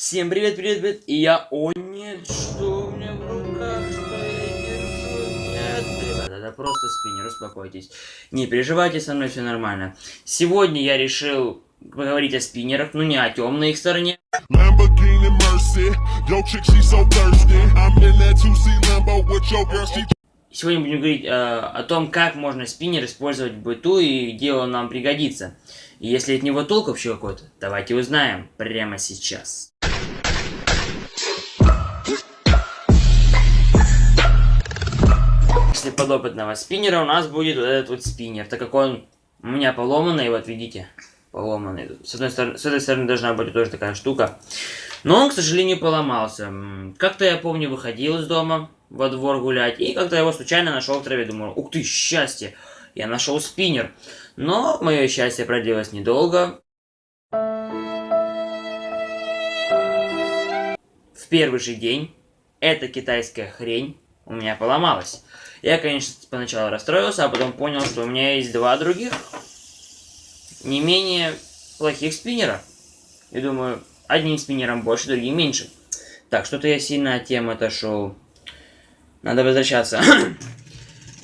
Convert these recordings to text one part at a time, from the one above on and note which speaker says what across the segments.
Speaker 1: Всем привет, привет, привет. И я... О, нет, что у меня в руках? Что я держу? Нет, ребята, это просто спиннер, успокойтесь. Не переживайте, со мной все нормально. Сегодня я решил поговорить о спиннерах, ну не о темной их стороне.
Speaker 2: Lamborghini Mercy, yo chick she so thirsty. I'm in that 2C Lambo with your girl, she
Speaker 1: Сегодня будем говорить э, о том, как можно спиннер использовать в быту и где он нам пригодится. И если от него толк вообще какой-то, давайте узнаем прямо сейчас. После подопытного спиннера у нас будет вот этот вот спиннер, так как он у меня поломанный, вот видите, поломанный. С, одной стороны, с этой стороны должна быть тоже такая штука. Но он, к сожалению, поломался. Как-то я помню, выходил из дома во двор гулять, и как-то его случайно нашел в траве. Думаю, ух ты, счастье, я нашел спиннер. Но мое счастье продлилось недолго. В первый же день эта китайская хрень у меня поломалась. Я, конечно, поначалу расстроился, а потом понял, что у меня есть два других, не менее плохих спиннера. И думаю, одним спиннером больше, другим меньше. Так, что-то я сильно от темы отошел. Надо возвращаться.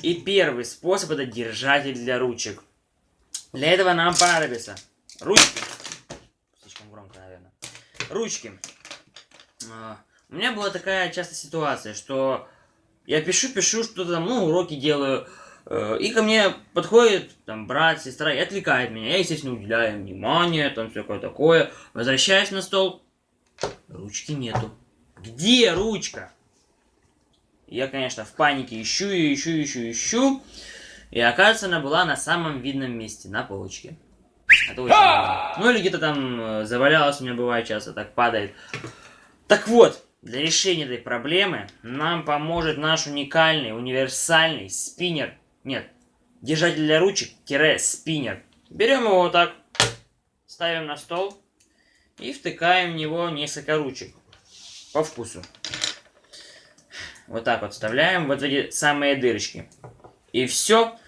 Speaker 1: И первый способ это держатель для ручек. Для этого нам понадобится ручки. Слишком громко, наверное. Ручки. А, У меня была такая часто ситуация, что я пишу, пишу, что-то там, ну, уроки делаю, э, и ко мне подходит там брат, сестра и отвлекает меня. Я, естественно, уделяю им внимание, там всякое такое. Возвращаюсь на стол, ручки нету. Где ручка? Я, конечно, в панике ищу, ищу, ищу, ищу. И оказывается, она была на самом видном месте, на полочке. Это очень важно. Ну или где-то там э, завалялась, у меня бывает часто так падает. Так вот, для решения этой проблемы нам поможет наш уникальный, универсальный спиннер. Нет, держатель для ручек-спиннер. Берем его вот так, ставим на стол и втыкаем в него несколько ручек по вкусу. Вот так вот вставляем вот в эти самые дырочки. И все.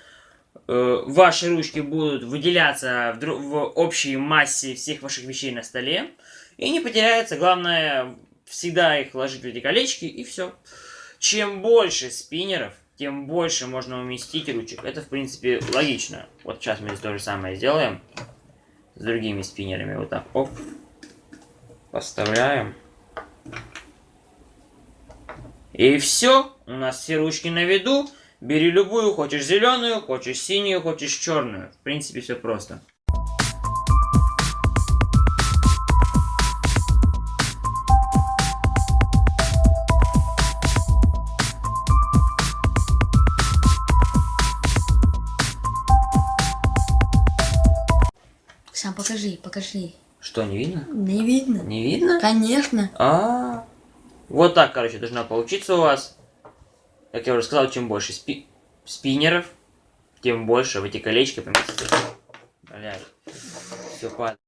Speaker 1: Ваши ручки будут выделяться в, в общей массе всех ваших вещей на столе. И не потеряются. Главное, всегда их ложить в эти колечки и все. Чем больше спиннеров, тем больше можно уместить ручек. Это, в принципе, логично. Вот сейчас мы здесь то же самое сделаем. С другими спиннерами. Вот так. Оп. Поставляем. И все, у нас все ручки на виду. Бери любую, хочешь зеленую, хочешь синюю, хочешь черную. В принципе, все просто.
Speaker 3: Сам покажи, покажи.
Speaker 1: Что, не видно?
Speaker 3: Не видно?
Speaker 1: Не видно?
Speaker 3: Конечно.
Speaker 1: А, вот так, короче, должна получиться у вас. Как я уже сказал, чем больше спи спиннеров, тем больше в эти колечки поместится. Блядь, все падает.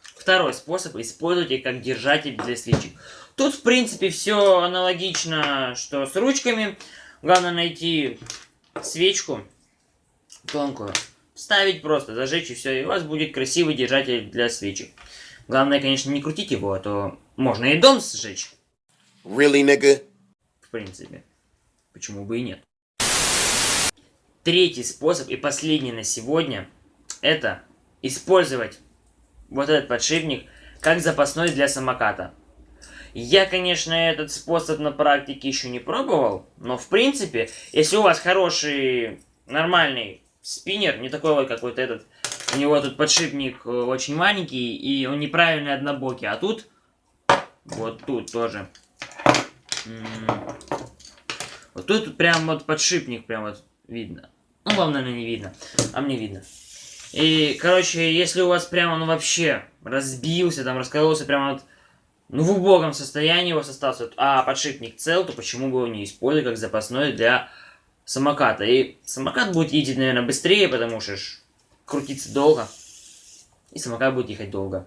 Speaker 1: Второй способ использовать их как держатель для свечек. Тут, в принципе, все аналогично, что с ручками. Главное найти свечку тонкую, вставить просто, зажечь и все, и у вас будет красивый держатель для свечек. Главное, конечно, не крутить его, а то можно и дом сжечь,
Speaker 2: Really, nigga?
Speaker 1: в принципе. Почему бы и нет. Третий способ и последний на сегодня, это использовать вот этот подшипник как запасной для самоката. Я, конечно, этот способ на практике еще не пробовал, но в принципе, если у вас хороший, нормальный спиннер, не такой вот, как вот этот, у него тут подшипник э, очень маленький, и он неправильный однобокий, а тут, вот тут тоже. Вот тут прям вот подшипник прям вот видно. Ну, вам, наверное, не видно, а мне видно. И, короче, если у вас прямо, ну, вообще разбился, там, раскололся прямо вот, ну, в убогом состоянии вас остался, а подшипник цел, то почему бы его не использовать как запасной для самоката? И самокат будет ездить, наверное, быстрее, потому что ж крутиться долго. И самокат будет ехать долго.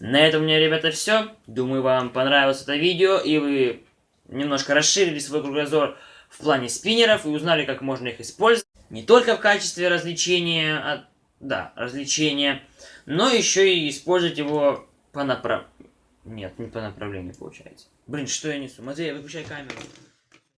Speaker 1: На этом у меня, ребята, все. Думаю, вам понравилось это видео, и вы немножко расширили свой кругозор в плане спиннеров и узнали, как можно их использовать. Не только в качестве развлечения, а, да, развлечения, но еще и использовать его по направ... Нет, не по направлению получается. Блин, что я несу? Матвей, выключай камеру.